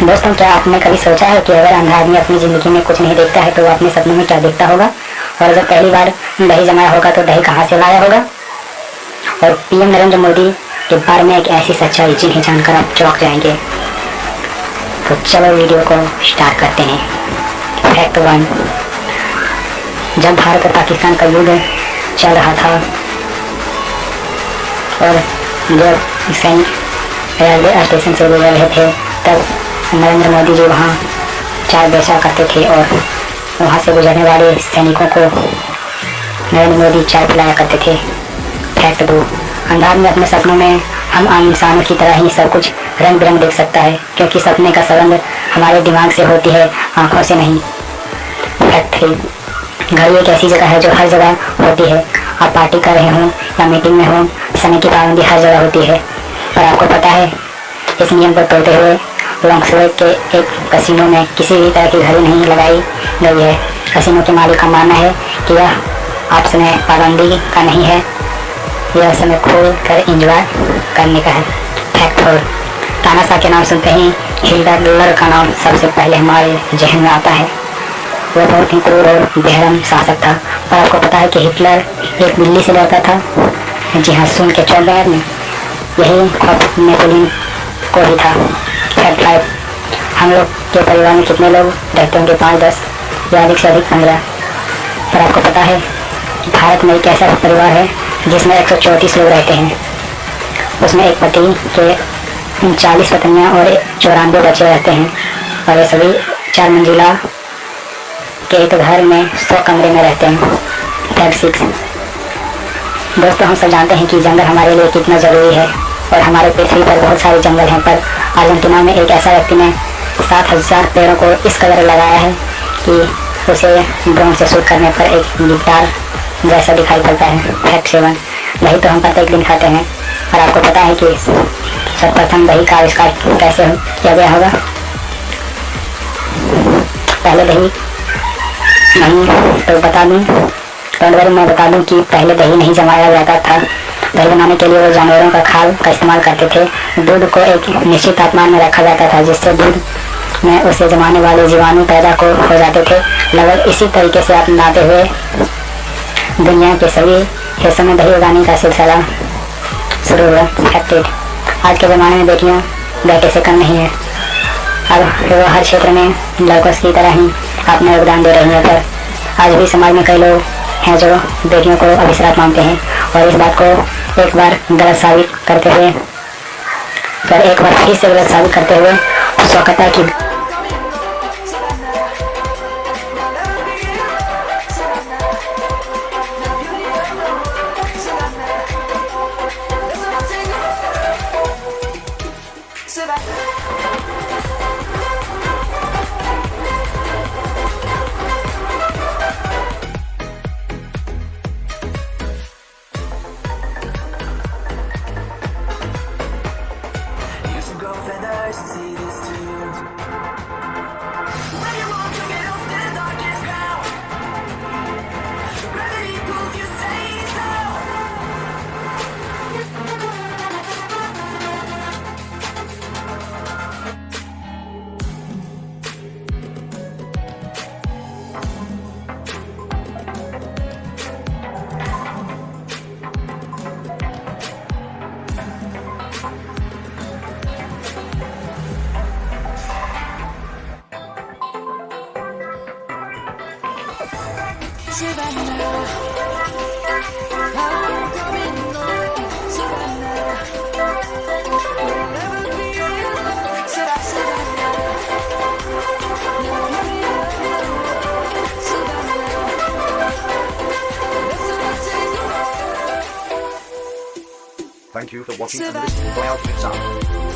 दोस्तों, क्या आपने कभी सोचा है कि अगर अंधा आदमी अपनी ज़िंदगी में कुछ नहीं देखता है तो वो अपने सपनों में क्या देखता होगा? और जब पहली बार दही जमाया होगा तो दही कहाँ से लाया होगा? और पीएम नरेंद्र मोदी के बारे में एक ऐसी सच्चाई जिन्हें जानकर आप चौंक जाएँगे। तो चलो वीडियो को स्टार्ट करते हैं। फैक्ट वन जब भारत और पाकिस्तान का युद्ध चल रहा था, और जब सैनिक रेलवे स्टेशन से गुजर रहे थे, तब नरेंद्र मोदी जी वहाँ चाय बेचा करते थे और वहाँ से गुजरने वाले सैनिकों को नरेंद्र मोदी चाय पिलाया करते थे। फैक्ट दो अंधार में अपने सपनों में हम आम इंसानों की तरह ही सब कुछ रंग बिरंग देख सकता है, क्योंकि सपने का संबंध हमारे दिमाग से होती है, आँखों से नहीं। फैक्ट थ्री घड़ी एक ऐसी जगह है जो हर जगह होती है। आप पार्टी कर रहे हों या मीटिंग में हों, समय की पाबंदी हर जगह होती है। और आपको पता है, इस नियम को तोड़ते हुए लॉन्गसवेक के एक कसिनो में किसी भी तरह की घड़ी नहीं लगाई गई है। कसिनो के मालिक का मानना है कि यह आप समय पाबंदी का नहीं है। यह समय खोल कर इंजॉय करने का है। फैक्ट फोर तानाशाह के नाम सुनते ही हिटलर का नाम सबसे पहले हमारे जहन में आता है। वह बहुत ही क्रूर और बेहरम शासक था। पर आपको पता है कि हिटलर एक बिल्ली से डरता था, जी हाँ सुन के गए में यही खौफ नेपोलियन को ही था। फैक्ट फाइव हम लोग के परिवार में कितने लोग रहते होंगे? पाँच, दस या अधिक से अधिक पंद्रह। पर आपको पता है, भारत में एक ऐसा परिवार है जिसमें एक सौ चौंतीस लोग रहते हैं। उसमें एक पति के उनचालीस पत्नियाँ और चौरानवे बच्चे रहते हैं। और ये सभी चार मंजिला के एक घर में सौ कमरे में रहते हैं। फैक्ट सिक्स दोस्तों, हम सब जानते हैं कि जंगल हमारे लिए कितना ज़रूरी है और हमारे पृथ्वी पर बहुत सारे जंगल हैं, पर अर्जेंटीना में एक ऐसा व्यक्ति ने सात हज़ार पेड़ों को इस कदर लगाया है कि उसे ड्रोन से शूट करने पर एक गिटार जैसा दिखाई पड़ता है फैक्ट सेवन दही तो हम प्रत्येक दिन खाते हैं। और आपको पता है कि सर्वप्रथम दही का आविष्कार कैसे किया गया होगा? पहले दही नहीं तो बता दूँ तो मैं बता दूँ कि पहले दही नहीं जमाया जाता था। दही बनाने के लिए वो जानवरों का खाल का इस्तेमाल करते थे। दूध को एक निश्चित तापमान में रखा जाता था, जिससे दूध में उसे जमाने वाले जीवाणु पैदा को हो जाते थे। लगभग इसी तरीके से आप अपनाते हुए दुनिया के सभी हिस्सों में दही उगाने का सिलसिला शुरू हुआ। एक्टिव आज के ज़माने में बेटियाँ बेटे से कम नहीं है। अब वो हर क्षेत्र में लड़कों की तरह ही अपना योगदान दे रही है। पर आज भी समाज में कई लोग हैं जो बेटियों को अभिश्राप मानते हैं और इस बात को एक बार गलत साबित करते हुए फिर एक बार फिर से गलत साबित करते हुए स्वकता की I see this too. Thank you for watching and listening to my outfits